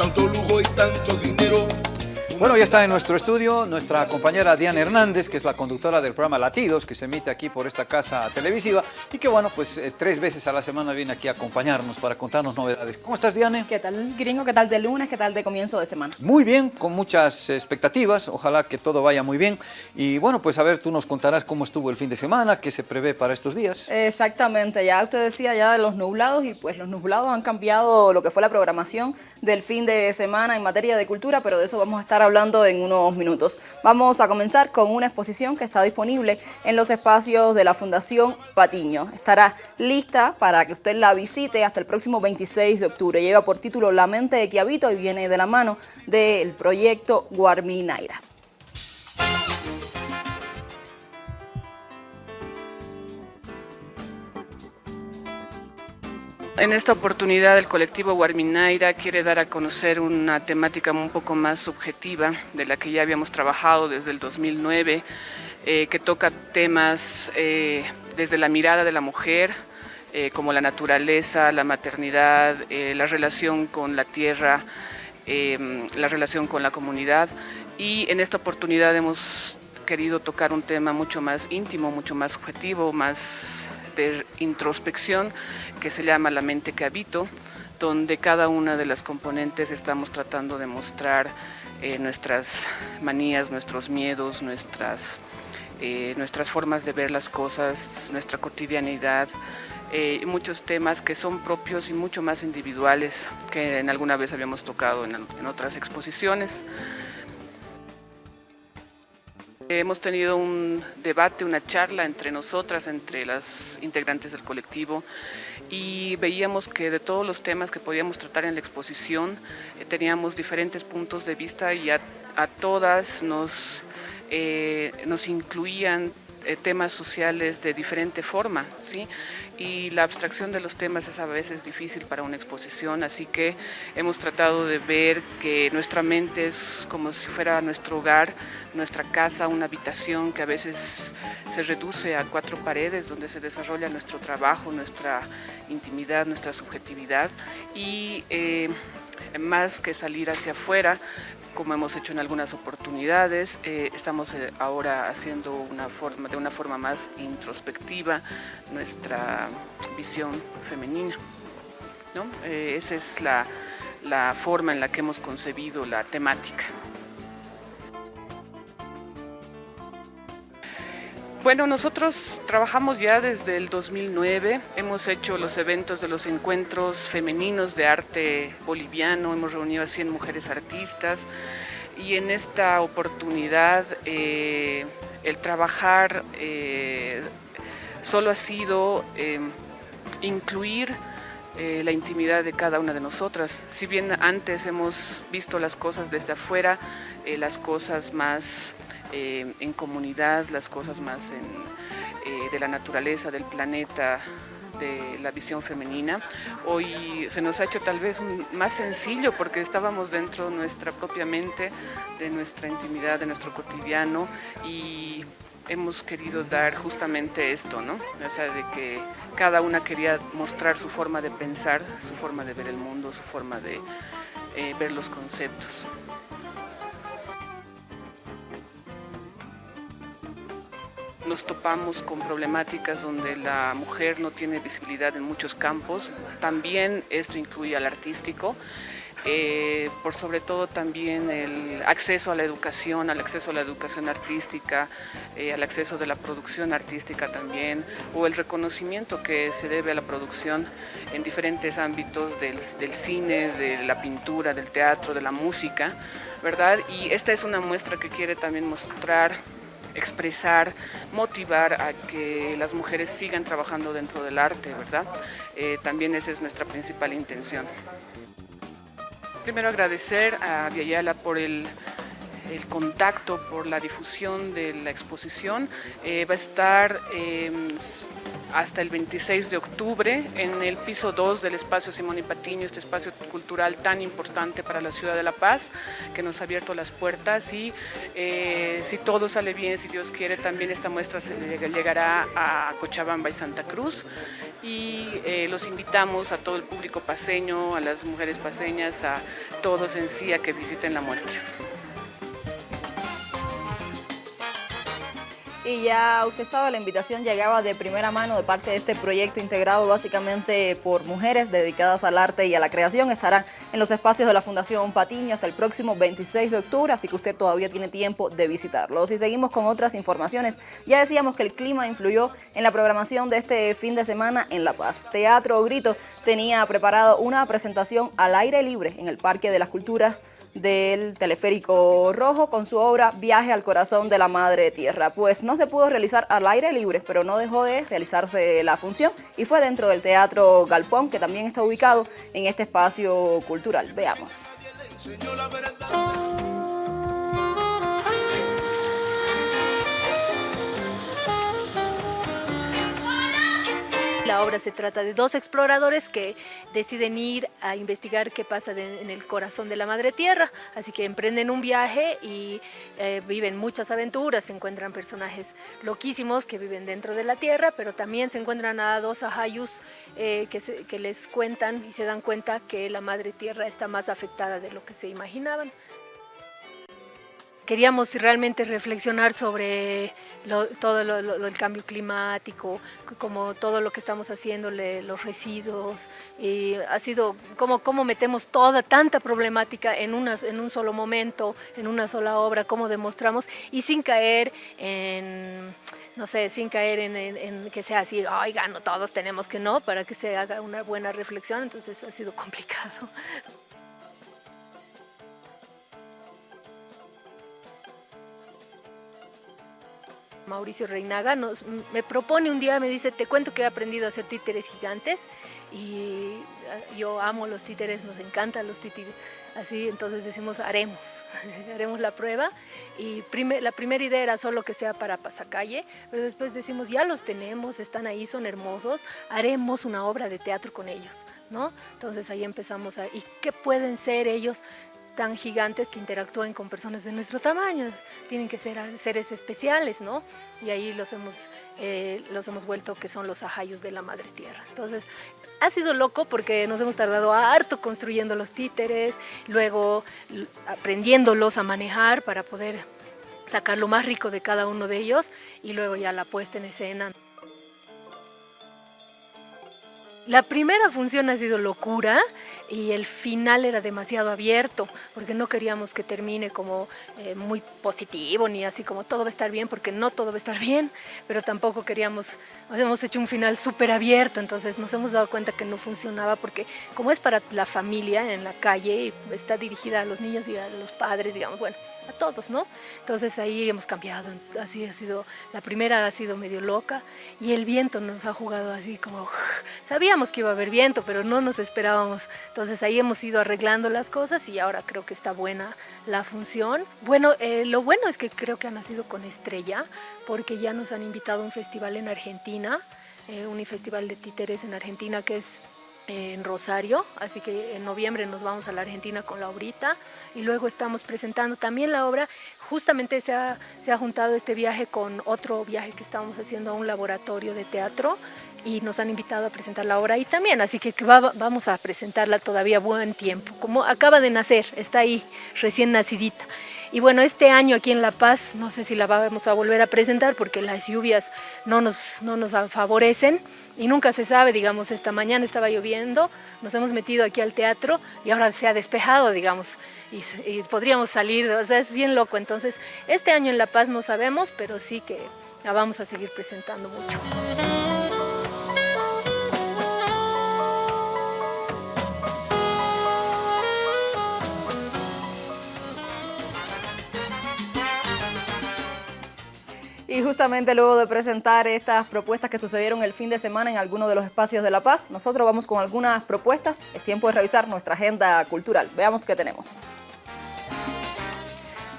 tanto lujo y tanto. Bueno, ya está en nuestro estudio nuestra compañera Diana Hernández, que es la conductora del programa Latidos, que se emite aquí por esta casa televisiva y que, bueno, pues eh, tres veces a la semana viene aquí a acompañarnos para contarnos novedades. ¿Cómo estás, Diane? ¿Qué tal, gringo? ¿Qué tal de lunes? ¿Qué tal de comienzo de semana? Muy bien, con muchas expectativas, ojalá que todo vaya muy bien. Y bueno, pues a ver, tú nos contarás cómo estuvo el fin de semana, qué se prevé para estos días. Exactamente, ya usted decía ya de los nublados y pues los nublados han cambiado lo que fue la programación del fin de semana en materia de cultura, pero de eso vamos a estar hablando en unos minutos. Vamos a comenzar con una exposición que está disponible en los espacios de la Fundación Patiño. Estará lista para que usted la visite hasta el próximo 26 de octubre. Lleva por título La mente de Quiavito y viene de la mano del proyecto Guarminaira. En esta oportunidad el colectivo Guarminaira quiere dar a conocer una temática un poco más subjetiva de la que ya habíamos trabajado desde el 2009, eh, que toca temas eh, desde la mirada de la mujer, eh, como la naturaleza, la maternidad, la relación con la tierra, la relación con la comunidad. Y en esta oportunidad hemos querido tocar un tema mucho más íntimo, mucho más subjetivo, más de introspección que se llama La mente que habito, donde cada una de las componentes estamos tratando de mostrar eh, nuestras manías, nuestros miedos, nuestras, eh, nuestras formas de ver las cosas, nuestra cotidianidad, eh, muchos temas que son propios y mucho más individuales que en alguna vez habíamos tocado en, en otras exposiciones. Hemos tenido un debate, una charla entre nosotras, entre las integrantes del colectivo y veíamos que de todos los temas que podíamos tratar en la exposición eh, teníamos diferentes puntos de vista y a, todas nos, eh, nos incluían eh, temas sociales de diferente forma, ¿sí? Y la abstracción de los temas es a veces difícil para una exposición, así que hemos tratado de ver que nuestra mente es como si fuera nuestro hogar, nuestra casa, una habitación que a veces se reduce a cuatro paredes donde se desarrolla nuestro trabajo, nuestra intimidad, nuestra subjetividad y eh, más que salir hacia afuera, como hemos hecho en algunas oportunidades. Eh, estamos eh, ahora haciendo de una forma más introspectiva nuestra visión femenina. Eh, esa es la forma en la que hemos concebido la temática. Bueno, nosotros trabajamos ya desde el 2009, hemos hecho los eventos de los encuentros femeninos de arte boliviano, hemos reunido a 100 mujeres artistas. Y en esta oportunidad eh, el trabajar eh, solo ha sido eh, incluir la intimidad de cada una de nosotras. Si bien antes hemos visto las cosas desde afuera, las cosas más eh, en comunidad, las cosas más eh, de la naturaleza, del planeta, de la visión femenina. Hoy se nos ha hecho tal vez más sencillo porque estábamos dentro de nuestra propia mente, de nuestra intimidad, de nuestro cotidiano y hemos querido dar justamente esto, ¿no? O sea, de que cada una quería mostrar su forma de pensar, su forma de ver el mundo, su forma de eh, ver los conceptos. nos topamos con problemáticas donde la mujer no tiene visibilidad en muchos campos. También esto incluye al artístico. Eh, por sobre todo también el acceso a la educación, al acceso a la educación artística, eh, al acceso de la producción artística también, o el reconocimiento que se debe a la producción en diferentes ámbitos del, cine, de la pintura, del teatro, de la música, ¿verdad? Y esta es una muestra que quiere también mostrar expresar, motivar a que las mujeres sigan trabajando dentro del arte, ¿verdad? Eh, también esa es nuestra principal intención. Primero agradecer a Viayala por el, contacto, por la difusión de la exposición. Eh, va a estar em, hasta el 26 de octubre en el piso 2 del espacio Simón y Patiño, este espacio cultural cultural tan importante para la ciudad de La Paz, que nos ha abierto las puertas y eh, si todo sale bien, si Dios quiere, también esta muestra se llegará a Cochabamba y Santa Cruz y eh, los invitamos a todo el público paseño, a las mujeres paseñas, a todos en sí a que visiten la muestra. Y ya usted sabe, la invitación llegaba de primera mano de parte de este proyecto integrado básicamente por mujeres dedicadas al arte y a la creación. Estarán en los espacios de la Fundación Patiño hasta el próximo 26 de octubre, así que usted todavía tiene tiempo de visitarlos. Y seguimos con otras informaciones. Ya decíamos que el clima influyó en la programación de este fin de semana en La Paz. Teatro Grito tenía preparado una presentación al aire libre en el Parque de las Culturas del Teleférico Rojo con su obra Viaje al Corazón de la Madre Tierra. Pues no se pudo realizar al aire libre, pero no dejó de realizarse la función y fue dentro del Teatro Galpón, que también está ubicado en este espacio cultural. Veamos. La obra se trata de dos exploradores que deciden ir a investigar qué pasa en el corazón de la madre tierra, así que emprenden un viaje y eh, viven muchas aventuras, se encuentran personajes loquísimos que viven dentro de la tierra, pero también se encuentran a dos ajayus eh, que, que les cuentan y se dan cuenta que la madre tierra está más afectada de lo que se imaginaban queríamos realmente reflexionar sobre todo el cambio climático, como todo lo que estamos haciendo, los residuos, y ha sido como, como metemos toda, tanta problemática en, en un solo momento, en una sola obra, cómo demostramos, y sin caer en no sé, sin caer en, en, que sea así, oiga, no todos tenemos que no, para que se haga una buena reflexión, entonces ha sido complicado. Mauricio Reinaga, nos, me propone un día, me dice, te cuento que he aprendido a hacer títeres gigantes y ah, yo amo los títeres, nos encantan los títeres. Así, entonces decimos, haremos, haremos la prueba. Y la primera idea era solo que sea para pasacalle, pero después decimos, ya los tenemos, están ahí, son hermosos, haremos una obra de teatro con ellos, ¿no? Entonces ahí empezamos a, ¿y qué pueden ser ellos? Tan gigantes que interactúen con personas de nuestro tamaño, tienen que ser seres especiales, ¿no? Y ahí los hemos, eh, los hemos vuelto que son los ajayos de la madre tierra. Entonces, ha sido loco porque nos hemos tardado harto construyendo los títeres, luego aprendiéndolos a manejar para poder sacar lo más rico de cada uno de ellos y luego ya la puesta en escena. La primera función ha sido locura, y el final era demasiado abierto porque no queríamos que termine como eh, muy positivo ni así como todo va a estar bien porque no todo va a estar bien, pero tampoco queríamos, hemos hecho un final súper abierto, entonces nos hemos dado cuenta que no funcionaba porque como es para la familia en la calle y está dirigida a los niños y a los padres, digamos, bueno, a todos, ¿no? Entonces ahí hemos cambiado, así ha sido, la primera ha sido medio loca y el viento nos ha jugado así como, sabíamos que iba a haber viento, pero no nos esperábamos, entonces ahí hemos ido arreglando las cosas y ahora creo que está buena la función. Bueno, eh, lo bueno es que creo que ha nacido con estrella, porque ya nos han invitado a un festival en Argentina, eh, un festival de títeres en Argentina que es en Rosario, así que en noviembre nos vamos a la Argentina con la obrita y luego estamos presentando también la obra. Justamente se ha, se ha juntado este viaje con otro viaje que estamos haciendo a un laboratorio de teatro y nos han invitado a presentar la obra ahí también, así que vamos a presentarla todavía buen tiempo, como acaba de nacer, está ahí recién nacidita. Y bueno, este año aquí en La Paz, no sé si la vamos a volver a presentar porque las lluvias no nos, no nos favorecen y nunca se sabe, digamos, esta mañana estaba lloviendo, nos hemos metido aquí al teatro y ahora se ha despejado, digamos, y, y podríamos salir, o sea, es bien loco. Entonces, este año en La Paz no sabemos, pero sí que la vamos a seguir presentando mucho. Y justamente luego de presentar estas propuestas que sucedieron el fin de semana en algunos de los espacios de La Paz, nosotros vamos con algunas propuestas. Es tiempo de revisar nuestra agenda cultural. Veamos qué tenemos.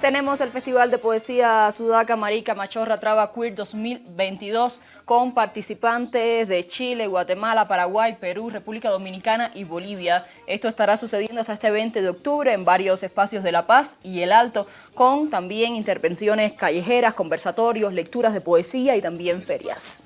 Tenemos el Festival de Poesía Sudaca Marica Machorra Traba Queer 2022 con participantes de Chile, Guatemala, Paraguay, Perú, República Dominicana y Bolivia. Esto estará sucediendo hasta este 20 de octubre en varios espacios de La Paz y El Alto, con también intervenciones callejeras, conversatorios, lecturas de poesía y también ferias.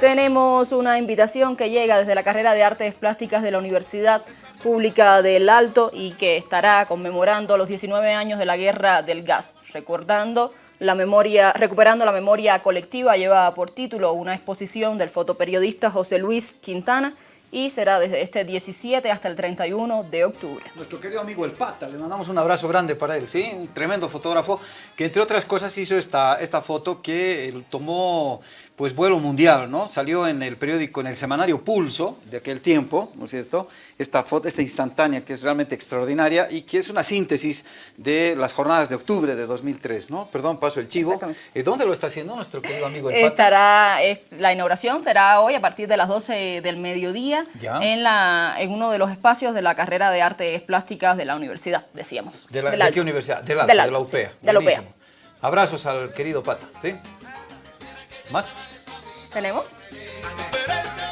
Tenemos una invitación que llega desde la carrera de Artes Plásticas de la Universidad Pública del Alto y que estará conmemorando los 19 años de la Guerra del Gas, recordando la memoria, recuperando la memoria colectiva, lleva por título una exposición del fotoperiodista José Luis Quintana y será desde este 17 hasta el 31 de octubre. Nuestro querido amigo El Pata, le mandamos un abrazo grande para él, ¿sí? Un tremendo fotógrafo que entre otras cosas hizo esta, esta foto que él tomó pues vuelo mundial, ¿no? Salió en el periódico, en el semanario Pulso de aquel tiempo, ¿no es cierto? Esta foto, esta instantánea que es realmente extraordinaria y que es una síntesis de las jornadas de octubre de 2003, ¿no? Perdón, paso el chivo. Eh, ¿Dónde lo está haciendo nuestro querido amigo El Pata? Estará, la inauguración será hoy a partir de las 12 del mediodía en, la, en uno de los espacios de la carrera de Artes Plásticas de la universidad, decíamos. ¿De, la, qué universidad? De la, de la UPEA. de la UPEA. Abrazos al querido Pata, ¿sí? ¿Más? ¿Tenemos?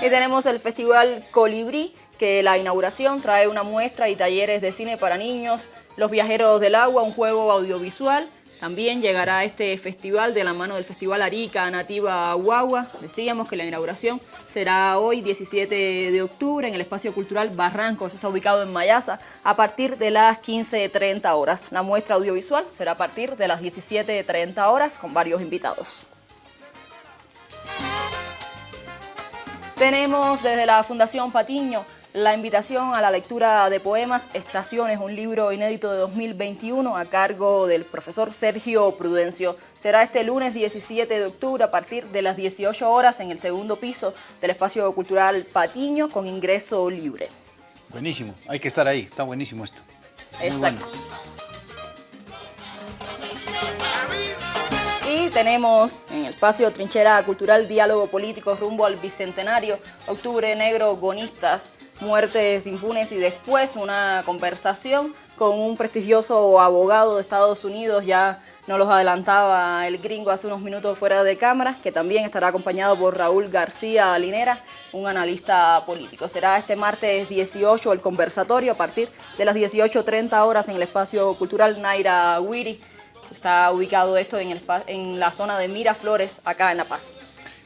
Y tenemos el Festival Colibrí, que la inauguración trae una muestra y talleres de cine para niños, Los Viajeros del Agua, un juego audiovisual. También llegará este festival de la mano del Festival Arica Nativa Guagua. Decíamos que la inauguración será hoy, 17 de octubre, en el Espacio Cultural Barrancos. Está ubicado en Mayasa, a partir de las 15.30 horas. La muestra audiovisual será a partir de las 17.30 horas, con varios invitados. Tenemos desde la Fundación Patiño la invitación a la lectura de poemas Estaciones, un libro inédito de 2021 a cargo del profesor Sergio Prudencio. Será este lunes 17 de octubre a partir de las 18 horas en el segundo piso del Espacio Cultural Patiño con ingreso libre. Buenísimo, hay que estar ahí, está buenísimo esto. Exacto. tenemos en el espacio Trinchera Cultural Diálogo Político rumbo al Bicentenario, Octubre Negro, Gonistas, Muertes Impunes y después una conversación con un prestigioso abogado de Estados Unidos, ya nos los adelantaba el gringo hace unos minutos fuera de cámara, que también estará acompañado por Raúl García Linera, un analista político. Será este martes 18 el conversatorio a partir de las 18.30 horas en el espacio cultural Naira Wiri Está ubicado esto en, el, en la zona de Miraflores, acá en La Paz.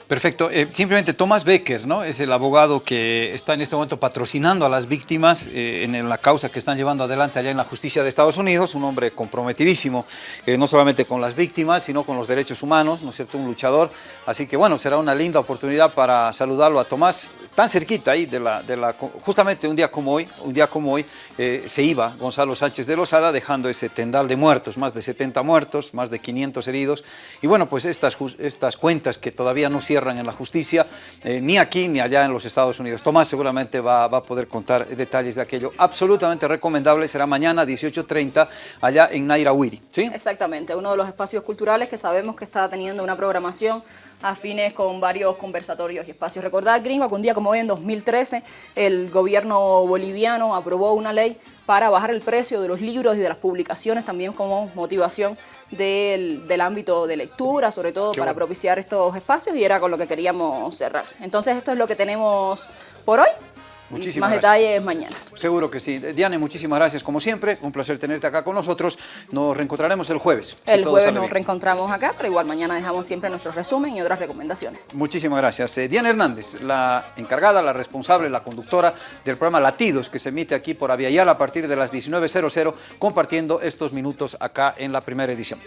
Perfecto. Eh, simplemente Thomas Becker, ¿no? Es el abogado que está en este momento patrocinando a las víctimas eh, en la causa que están llevando adelante allá en la justicia de Estados Unidos, un hombre comprometidísimo, eh, no solamente con las víctimas, sino con los derechos humanos, ¿no es cierto? Un luchador. Así que bueno, será una linda oportunidad para saludarlo a Tomás, tan cerquita ahí de la, de la justamente un día como hoy, un día como hoy, se iba Gonzalo Sánchez de Lozada dejando ese tendal de muertos, más de 70 muertos, más de 500 heridos. Y bueno, pues estas, estas cuentas que todavía no cierran en la justicia, eh, ni aquí ni allá en los Estados Unidos. Tomás seguramente va, a poder contar detalles de aquello. Absolutamente recomendable, será mañana 18.30 allá en Nairahuiri, ¿sí? Exactamente, uno de los espacios culturales que sabemos que está teniendo una programación afines con varios conversatorios y espacios. Recordar, gringo, que un día como hoy en 2013 el gobierno boliviano aprobó una ley para bajar el precio de los libros y de las publicaciones también como motivación del, ámbito de lectura, sobre todo para propiciar estos espacios y era con lo que queríamos cerrar. Entonces esto es lo que tenemos por hoy. Muchísimas más detalles mañana. Seguro que sí. Diane, muchísimas gracias como siempre. Un placer tenerte acá con nosotros. Nos reencontraremos el jueves. El jueves nos reencontramos acá, pero igual mañana dejamos siempre nuestro resumen y otras recomendaciones. Muchísimas gracias. Eh, Diana Hernández, la encargada, la responsable, la conductora del programa Latidos, que se emite aquí por Aviala a partir de las 19.00, compartiendo estos minutos acá en la primera edición.